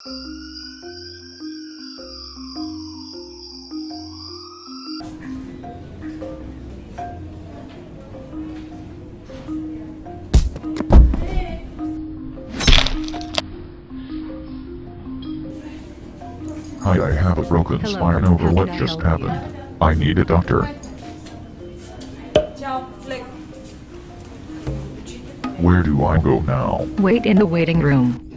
Hi, I have a broken Hello, spine over how what just help you? happened. I need a doctor. Where do I go now? Wait in the waiting room.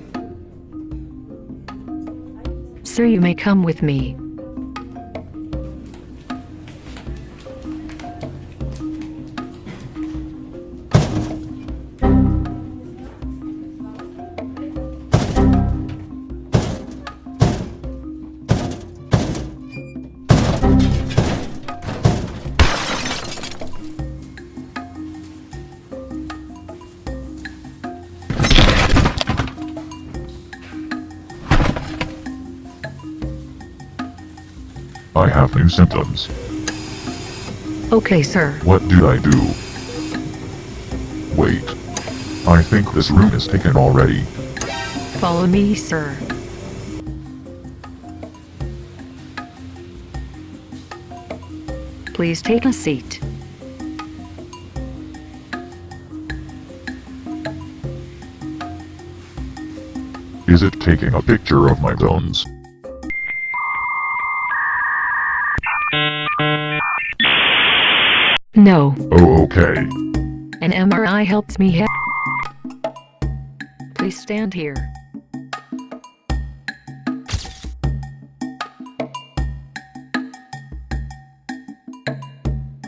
Sir, you may come with me. I have new symptoms. Okay, sir. What did I do? Wait. I think this room is taken already. Follow me, sir. Please take a seat. Is it taking a picture of my bones? No, Oh, okay. an MRI helps me he- Please stand here.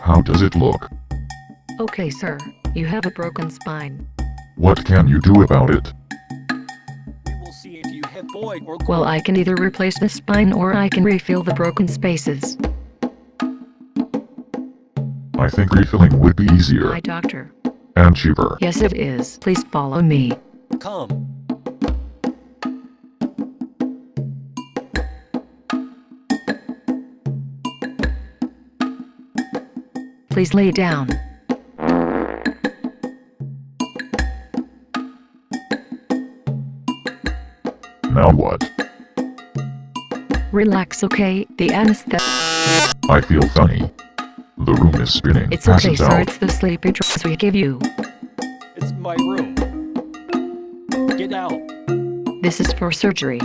How does it look? Okay, sir. You have a broken spine. What can you do about it? We will see if you have void or Well, I can either replace the spine or I can refill the broken spaces. I think refilling would be easier Hi, doctor. and cheaper. Yes, it is. Please follow me. come. Please lay down. Now what? Relax, okay? The anesthetic. I feel funny. The room is spinning. It's Pass okay, it sir. It's the sleepy drugs we give you. It's my room. Get out. This is for surgery.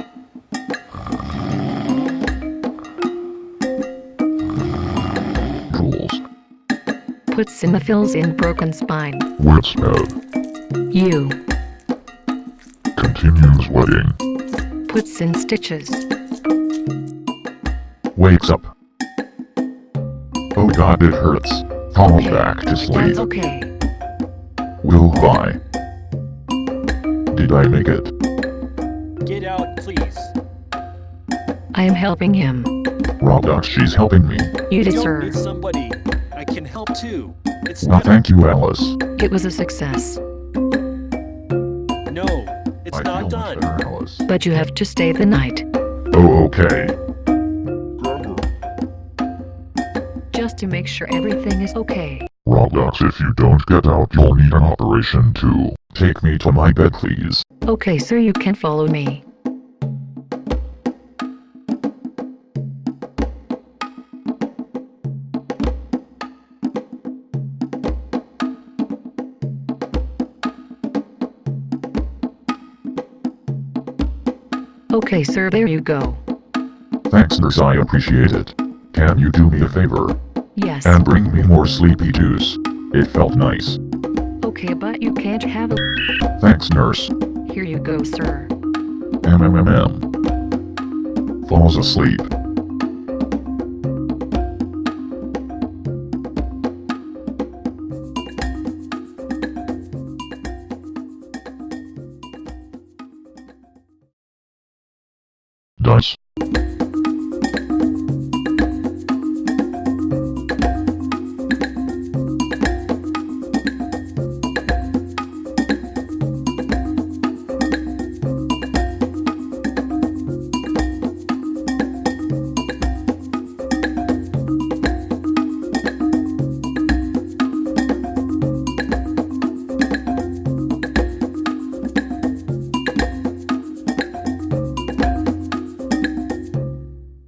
Rules. Puts in the fills in broken spine. Words of. You. Continues wedding. Puts in stitches. Wakes up. God, it hurts. Falls back to sleep. That's okay. Will buy. Did I make it? Get out, please. I am helping him. Roblox, she's helping me. You did, Don't need somebody. I can help too. It's Well, thank you, Alice. It was a success. No, it's I not done. better, Alice. But you have to stay the night. Oh, okay. Just to make sure everything is okay. Roblox, if you don't get out, you'll need an operation too. Take me to my bed, please. Okay, sir, you can follow me. Okay, sir, there you go. Thanks, nurse, I appreciate it. Can you do me a favor Yes. and bring me more sleepy juice? It felt nice. Okay, but you can't have it. Thanks, nurse. Here you go, sir. MMMM. Falls asleep. Dice.